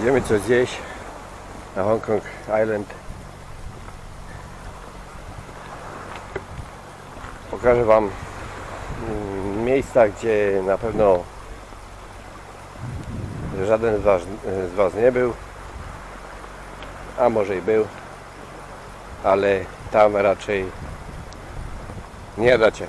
Idziemy coś zjeść na Hong Kong Island. Pokażę Wam mm, miejsca, gdzie na pewno żaden z was, z was nie był, a może i był, ale tam raczej nie dacie.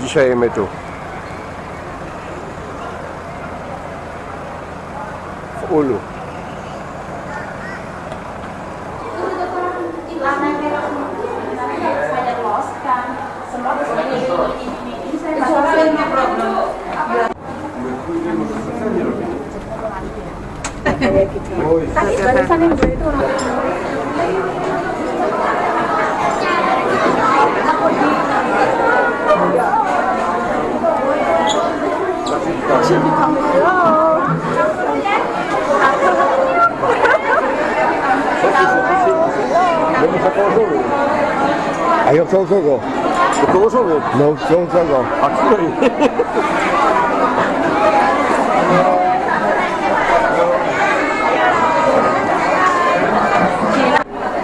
Dzisiaj my tu. W Ulu. A ja chcę kogo? Położony. No, chcę kogo? A której? 电脑还让我 To są twoje przyjaciółki, ja? celoknya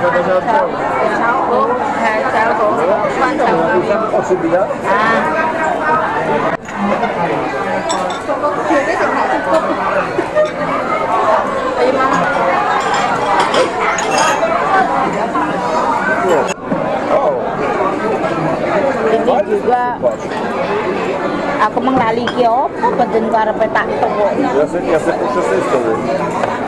cháu hủ quan trọng là Tam oczy widać? chưa biết tình trạng trung quốc Tại vì mama O, ini juga aku menglali ki apa beden karepe tak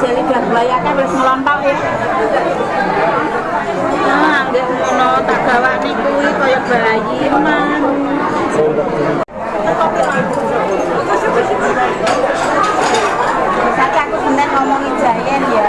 jeli dak bayake wis ngelontok ya. Nah, nggih ngono tak gawane kuwi kaya bayi man. Saiki aku senen ngomongi jayen ya.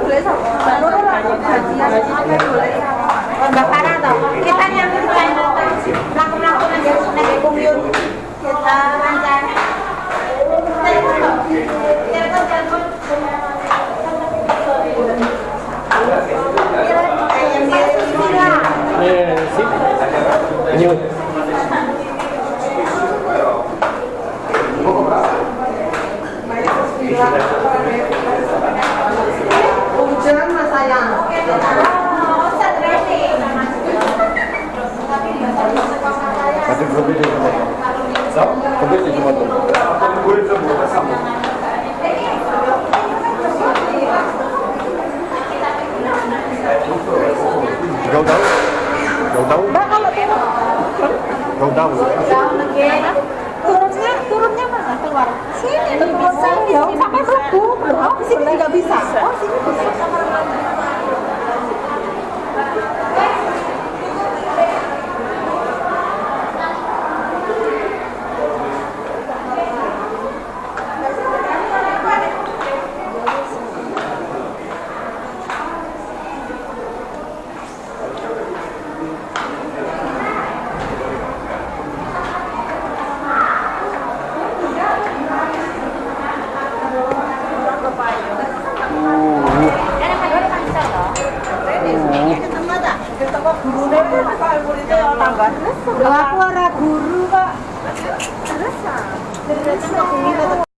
Entendeu? Go, go. Gấu đấu. Mbak kalau turun Gấu đấu. Jauh lagi. Turunnya, turunnya mana keluar? Sini, turun sini. Sampai melebu. Oh, sini nggak bisa. Oh, sini bisa. 그랠지만국민 에.